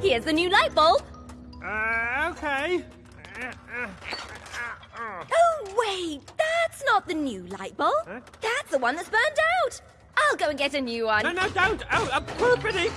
Here's the new light bulb. Uh, okay. Oh, wait, that's not the new light bulb. Huh? That's the one that's burned out. I'll go and get a new one. No, no, don't! Oh, a poopity!